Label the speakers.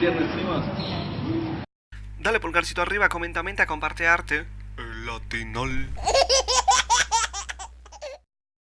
Speaker 1: viernes, primos.
Speaker 2: Dale pulgarcito arriba, comenta, menta, comparte arte. El latinol.